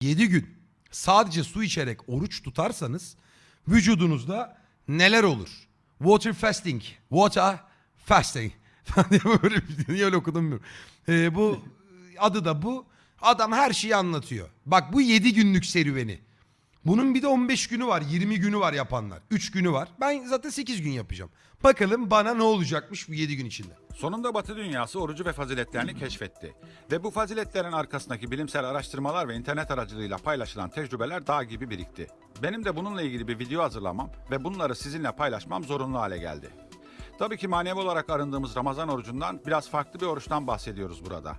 7 gün sadece su içerek oruç tutarsanız vücudunuzda neler olur? Water fasting. Water fasting. Böyle şey. Niye öyle okudum bilmiyorum. Ee, bu adı da bu. Adam her şeyi anlatıyor. Bak bu 7 günlük serüveni. Bunun bir de 15 günü var, 20 günü var yapanlar. 3 günü var. Ben zaten 8 gün yapacağım. Bakalım bana ne olacakmış bu 7 gün içinde. Sonunda Batı dünyası orucu ve faziletlerini keşfetti. Ve bu faziletlerin arkasındaki bilimsel araştırmalar ve internet aracılığıyla paylaşılan tecrübeler dağ gibi birikti. Benim de bununla ilgili bir video hazırlamam ve bunları sizinle paylaşmam zorunlu hale geldi. Tabii ki manevi olarak arındığımız Ramazan orucundan biraz farklı bir oruçtan bahsediyoruz burada.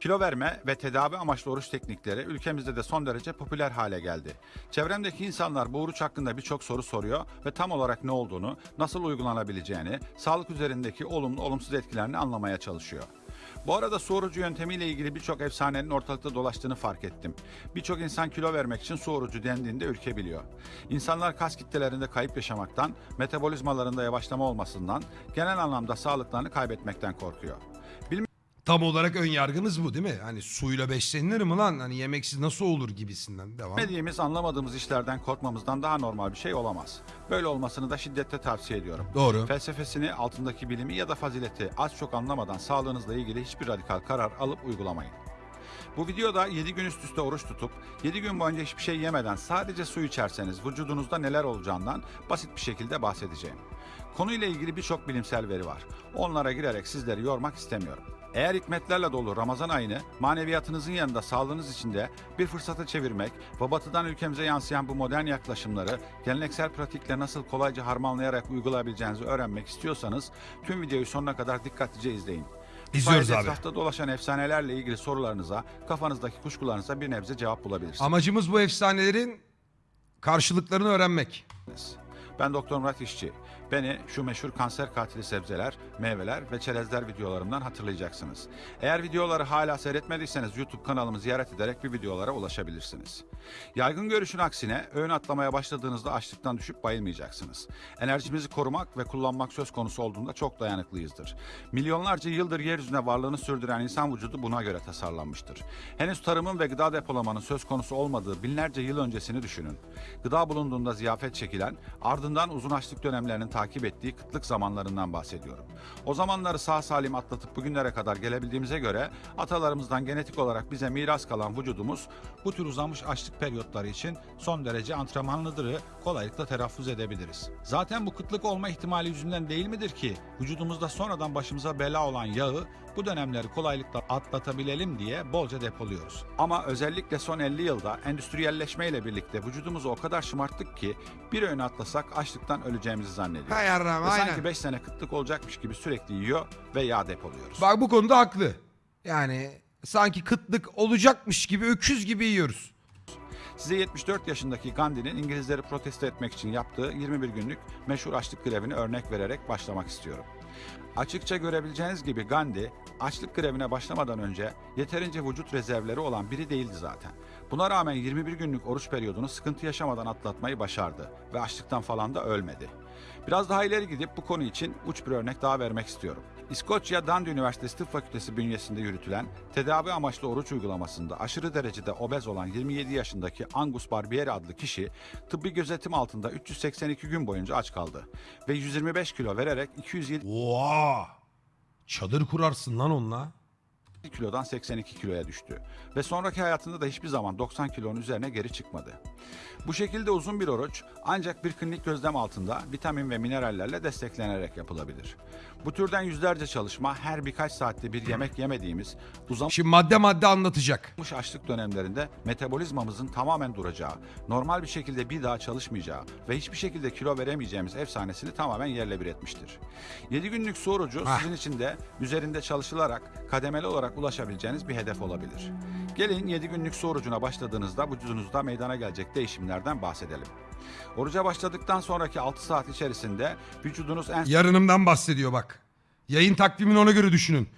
Kilo verme ve tedavi amaçlı oruç teknikleri ülkemizde de son derece popüler hale geldi. Çevremdeki insanlar bu oruç hakkında birçok soru soruyor ve tam olarak ne olduğunu, nasıl uygulanabileceğini, sağlık üzerindeki olumlu olumsuz etkilerini anlamaya çalışıyor. Bu arada su orucu yöntemiyle ilgili birçok efsanenin ortalıkta dolaştığını fark ettim. Birçok insan kilo vermek için su orucu dendiğinde ürkebiliyor. İnsanlar kas kitlelerinde kayıp yaşamaktan, metabolizmalarında yavaşlama olmasından, genel anlamda sağlıklarını kaybetmekten korkuyor. Tam olarak ön yargınız bu değil mi? Hani suyla beslenilir mi lan? Hani yemeksiz nasıl olur gibisinden. Devam. Bilmediğimiz, anlamadığımız işlerden korkmamızdan daha normal bir şey olamaz. Böyle olmasını da şiddetle tavsiye ediyorum. Doğru. Felsefesini, altındaki bilimi ya da fazileti az çok anlamadan sağlığınızla ilgili hiçbir radikal karar alıp uygulamayın. Bu videoda 7 gün üst üste oruç tutup 7 gün boyunca hiçbir şey yemeden sadece su içerseniz vücudunuzda neler olacağından basit bir şekilde bahsedeceğim. Konuyla ilgili birçok bilimsel veri var. Onlara girerek sizleri yormak istemiyorum. Eğer hikmetlerle dolu Ramazan ayını maneviyatınızın yanında sağlığınız için de bir fırsata çevirmek ve batıdan ülkemize yansıyan bu modern yaklaşımları geleneksel pratikle nasıl kolayca harmanlayarak uygulayabileceğinizi öğrenmek istiyorsanız tüm videoyu sonuna kadar dikkatlice izleyin. İzliyoruz abi. Etrafta dolaşan efsanelerle ilgili sorularınıza, kafanızdaki kuşkularınıza bir nebze cevap bulabilirsiniz. Amacımız bu efsanelerin karşılıklarını öğrenmek. Ben Doktor Murat İşçi. Beni şu meşhur kanser katili sebzeler, meyveler ve çerezler videolarımdan hatırlayacaksınız. Eğer videoları hala seyretmediyseniz YouTube kanalımı ziyaret ederek bir videolara ulaşabilirsiniz. Yaygın görüşün aksine öğün atlamaya başladığınızda açlıktan düşüp bayılmayacaksınız. Enerjimizi korumak ve kullanmak söz konusu olduğunda çok dayanıklıyızdır. Milyonlarca yıldır yeryüzüne varlığını sürdüren insan vücudu buna göre tasarlanmıştır. Henüz tarımın ve gıda depolamanın söz konusu olmadığı binlerce yıl öncesini düşünün. Gıda bulunduğunda ziyafet çekilen, ardından uzun açlık dönemlerinin takip ettiği kıtlık zamanlarından bahsediyorum. O zamanları sağ salim atlatıp bugünlere kadar gelebildiğimize göre atalarımızdan genetik olarak bize miras kalan vücudumuz bu tür uzamış açlık periyotları için son derece antrenmanlıdırı kolaylıkla telaffuz edebiliriz. Zaten bu kıtlık olma ihtimali yüzünden değil midir ki vücudumuzda sonradan başımıza bela olan yağı bu dönemleri kolaylıkla atlatabilelim diye bolca depoluyoruz. Ama özellikle son 50 yılda endüstriyelleşme ile birlikte vücudumuzu o kadar şımarttık ki bir öğün atlasak açlıktan öleceğimizi zannediyoruz. Hay Ve aynen. sanki 5 sene kıtlık olacakmış gibi sürekli yiyor ve yağ depoluyoruz. Bak bu konuda haklı. Yani sanki kıtlık olacakmış gibi öküz gibi yiyoruz. Size 74 yaşındaki Gandhi'nin İngilizleri protesto etmek için yaptığı 21 günlük meşhur açlık grevini örnek vererek başlamak istiyorum. Açıkça görebileceğiniz gibi Gandhi açlık grevine başlamadan önce yeterince vücut rezervleri olan biri değildi zaten. Buna rağmen 21 günlük oruç periyodunu sıkıntı yaşamadan atlatmayı başardı ve açlıktan falan da ölmedi. Biraz daha ileri gidip bu konu için uç bir örnek daha vermek istiyorum. İskoçya Dundee Üniversitesi Tıp Fakültesi bünyesinde yürütülen tedavi amaçlı oruç uygulamasında aşırı derecede obez olan 27 yaşındaki Angus Barbieri adlı kişi tıbbi gözetim altında 382 gün boyunca aç kaldı ve 125 kilo vererek 207 Oha! Çadır kurarsın lan onunla. Kilodan 82 kiloya düştü ve sonraki hayatında da hiçbir zaman 90 kilonun üzerine geri çıkmadı. Bu şekilde uzun bir oruç ancak bir klinik gözlem altında vitamin ve minerallerle desteklenerek yapılabilir. Bu türden yüzlerce çalışma her birkaç saatte bir yemek yemediğimiz uzamış Şimdi madde madde anlatacak. açlık dönemlerinde metabolizmamızın tamamen duracağı, normal bir şekilde bir daha çalışmayacağı ve hiçbir şekilde kilo veremeyeceğimiz efsanesini tamamen yerle bir etmiştir. 7 günlük su orucu sizin için de üzerinde çalışılarak kademeli olarak ulaşabileceğiniz bir hedef olabilir. Gelin 7 günlük su orucuna başladığınızda vücudunuzda meydana gelecek değişimlerden bahsedelim. Oruca başladıktan sonraki 6 saat içerisinde vücudunuz en Yarınımdan bahsediyor bak. Yayın takvimini ona göre düşünün.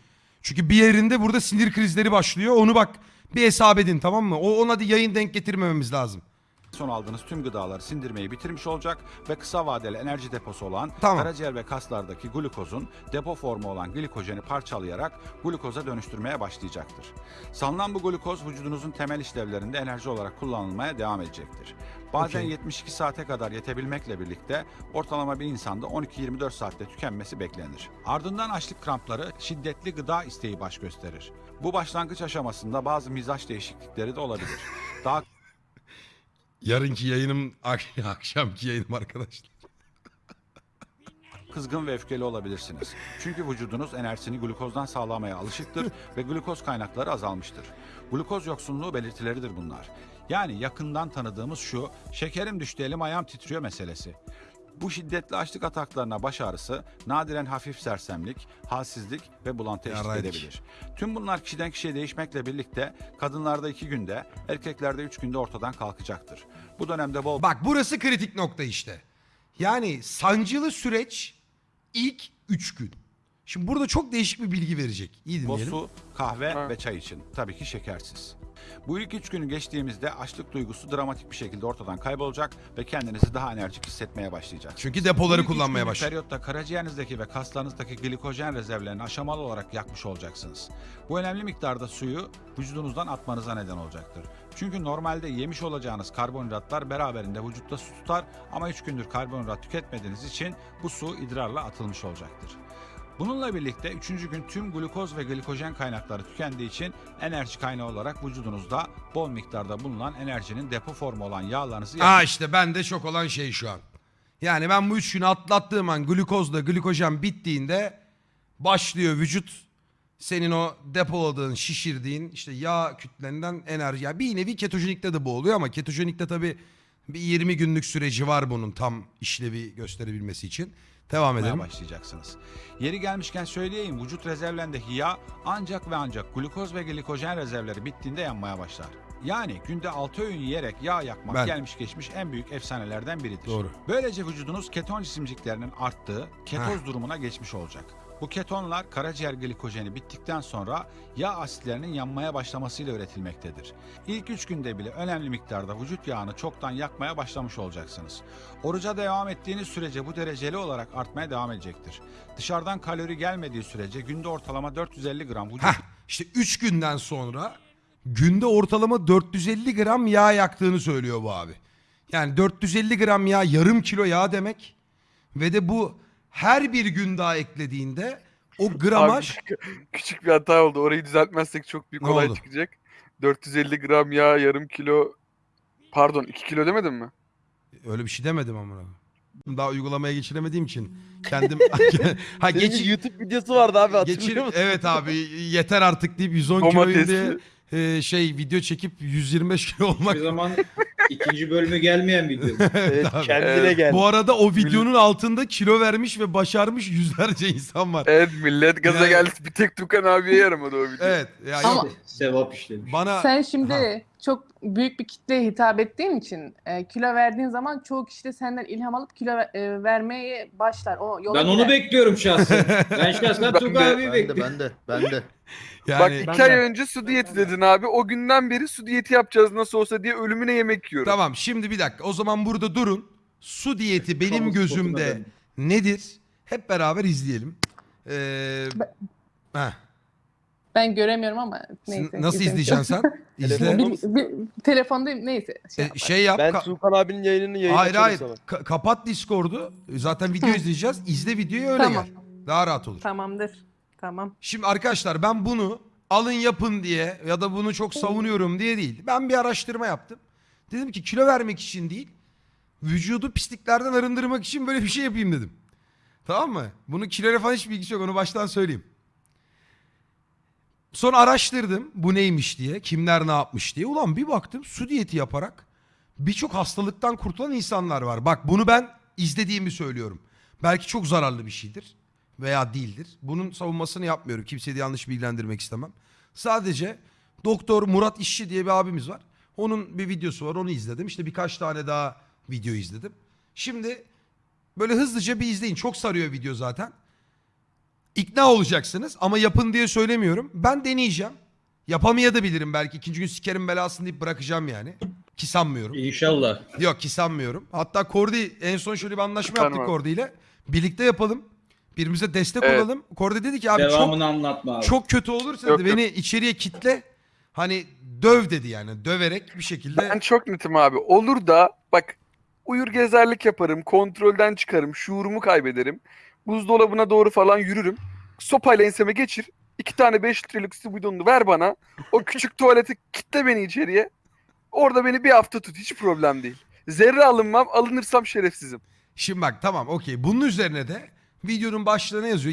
Çünkü bir yerinde burada sinir krizleri başlıyor. Onu bak bir hesap edin tamam mı? O ona da yayın denk getirmememiz lazım. Son aldığınız tüm gıdaları sindirmeyi bitirmiş olacak ve kısa vadeli enerji deposu olan Tamam. karaciğer ve kaslardaki glukozun depo formu olan glikojeni parçalayarak glukoza dönüştürmeye başlayacaktır. Salınan bu glukoz vücudunuzun temel işlevlerinde enerji olarak kullanılmaya devam edecektir. Bazen Okey. 72 saate kadar yetebilmekle birlikte ortalama bir insanda 12-24 saatte tükenmesi beklenir. Ardından açlık krampları şiddetli gıda isteği baş gösterir. Bu başlangıç aşamasında bazı mizaç değişiklikleri de olabilir. Daha Yarınki yayınım ak- akşamki yayınım arkadaşlar. kızgın ve öfkeli olabilirsiniz. Çünkü vücudunuz enerjisini glukozdan sağlamaya alışıktır ve glukoz kaynakları azalmıştır. Glukoz yoksunluğu belirtileridir bunlar. Yani yakından tanıdığımız şu, şekerim düştü elim ayağım titriyor meselesi. Bu şiddetli açlık ataklarına baş ağrısı, nadiren hafif sersemlik, halsizlik ve bulantı eşlik Yaraydık. edebilir. Tüm bunlar kişiden kişiye değişmekle birlikte kadınlarda iki günde, erkeklerde üç günde ortadan kalkacaktır. Bu dönemde bol Bak burası kritik nokta işte. Yani sancılı süreç ilk 3 gün. Şimdi burada çok değişik bir bilgi verecek. İyi dinleyelim. su, kahve Ha. ve çay için. Tabii ki şekersiz. Bu ilk üç günü geçtiğimizde açlık duygusu dramatik bir şekilde ortadan kaybolacak ve kendinizi daha enerjik hissetmeye başlayacaksınız. Çünkü Bu depoları üç kullanmaya başladı. periyotta karaciğerinizdeki ve kaslarınızdaki glikojen rezervlerini aşamalı olarak yakmış olacaksınız. Bu önemli miktarda suyu vücudunuzdan atmanıza neden olacaktır. Çünkü normalde yemiş olacağınız karbonhidratlar beraberinde vücutta su tutar ama 3 gündür karbonhidrat tüketmediğiniz için bu su idrarla atılmış olacaktır. Bununla birlikte 3. gün tüm glukoz ve glikojen kaynakları tükendiği için enerji kaynağı olarak vücudunuzda bol miktarda bulunan enerjinin depo formu olan yağlarınızı Aa işte bende şok olan şey şu an. Yani ben bu 3 günü atlattığım an glukozla glikojen bittiğinde başlıyor vücut senin o depoladığın, şişirdiğin işte yağ kütlerinden enerji. Yani bir nevi ketojenikte de bu oluyor ama ketojenikte tabii bir 20 günlük süreci var bunun tam işlevi gösterebilmesi için. Devam edelim. başlayacaksınız. Yeri gelmişken söyleyeyim vücut rezervlerindeki yağ ancak ve ancak glukoz ve glikojen rezervleri bittiğinde yanmaya başlar. Yani günde 6 öğün yiyerek yağ yakmak Ben- gelmiş geçmiş en büyük efsanelerden biridir. Doğru. Böylece vücudunuz keton cisimciklerinin arttığı ketoz durumuna geçmiş olacak. Bu ketonlar karaciğer glikojeni bittikten sonra yağ asitlerinin yanmaya başlamasıyla üretilmektedir. İlk 3 günde bile önemli miktarda vücut yağını çoktan yakmaya başlamış olacaksınız. Oruca devam ettiğiniz sürece bu dereceli olarak artmaya devam edecektir. Dışarıdan kalori gelmediği sürece günde ortalama 450 gram vücut Heh, işte 3 günden sonra günde ortalama 450 gram yağ yaktığını söylüyor bu abi. Yani 450 gram yağ yarım kilo yağ demek. Ve de bu her bir gün daha eklediğinde o Abi gramaj... küçük, küçük bir hata oldu. Orayı düzeltmezsek çok büyük Ne olay oldu? çıkacak. 450 gram yağ, yarım kilo... Pardon 2 kilo demedim mi? Öyle bir şey demedim ama. Daha uygulamaya geçiremediğim için kendim... ha Senin geç, YouTube videosu vardı abi hatırlıyor geçir, musun? evet abi yeter artık deyip 110 kiloyum Domatesli. E, şey video çekip 125 kilo olmak. Hiçbir zaman ikinci bölümü gelmeyen video. Evet, abi. kendine Evet, gel. Bu arada o videonun altında kilo vermiş ve başarmış yüzlerce insan var. Evet millet gaza Yani- geldi. Bir tek Tukan abiye yaramadı o video. Evet. Ya Ama- yok, Sevap işlemiş. bana Sen şimdi Ha. Çok büyük bir kitleye hitap ettiğin için e, kilo verdiğin zaman çoğu kişi de senden ilham alıp kilo ver- e, vermeye başlar. O yola Ben onu girer. bekliyorum şahsen. Ben şahsen Ben Tugay de- abiyi Ben de bekliyorum. ben de ben de. Bak yani iki Ben ay önce su diyeti dedin abi. O günden beri su diyeti yapacağız nasıl olsa diye ölümüne yemek yiyorum. tamam şimdi bir dakika. O zaman burada durun. Su diyeti benim Kamu gözümde nedir? Hep beraber izleyelim. Ee, heh. Ben göremiyorum ama neyse. Nasıl izleyeceksin sen? İzle. Bir, bir, telefondayım neyse. Şey E, yapar. şey yap. Ben ka- Tuğkan abinin yayınını yayın hayır açarım hayır. Ka- kapat Discord'u. Zaten video izleyeceğiz. İzle videoyu öyle Tamam. gel. Daha rahat olur. Tamamdır. Tamam. Şimdi arkadaşlar ben bunu alın yapın diye ya da bunu çok savunuyorum diye değil. Ben bir araştırma yaptım. Dedim ki kilo vermek için değil, vücudu pisliklerden arındırmak için böyle bir şey yapayım dedim. Tamam mı? Bunun kiloyla falan hiç bilgisi yok onu baştan söyleyeyim. Sonra araştırdım bu neymiş diye, kimler ne yapmış diye. Ulan bir baktım su diyeti yaparak birçok hastalıktan kurtulan insanlar var. Bak bunu ben izlediğimi söylüyorum. Belki çok zararlı bir şeydir veya değildir. Bunun savunmasını yapmıyorum. Kimseyi de yanlış bilgilendirmek istemem. Sadece Doktor Murat İşçi diye bir abimiz var. Onun bir videosu var onu izledim. İşte birkaç tane daha video izledim. Şimdi böyle hızlıca bir izleyin. Çok sarıyor video zaten. İkna olacaksınız ama yapın diye söylemiyorum. Ben deneyeceğim. Yapamayabilirim belki. ikinci gün sikerim belasını deyip bırakacağım yani. Ki sanmıyorum. İnşallah. Yok ki sanmıyorum. Hatta Kordi en son şöyle bir anlaşma yaptık? Kordi ile. Birlikte yapalım. Birbirimize destek Evet. olalım. Kordi dedi ki abi Devamını çok anlatma abi. çok kötü olursa Yok, dedi, yok. beni içeriye kitle. Hani döv dedi yani. Döverek bir şekilde. Ben çok netim abi. Olur da bak uyur gezerlik yaparım, kontrolden çıkarım, şuurumu kaybederim. Buzdolabına doğru falan yürürüm. Sopayla enseme geçir. iki tane 5 litrelik su bidonunu ver bana. O küçük tuvaleti kitle beni içeriye. Orada beni bir hafta tut. Hiç problem değil. Zerre alınmam. Alınırsam şerefsizim. Şimdi bak tamam okey. Bunun üzerine de videonun başlığına yazıyor.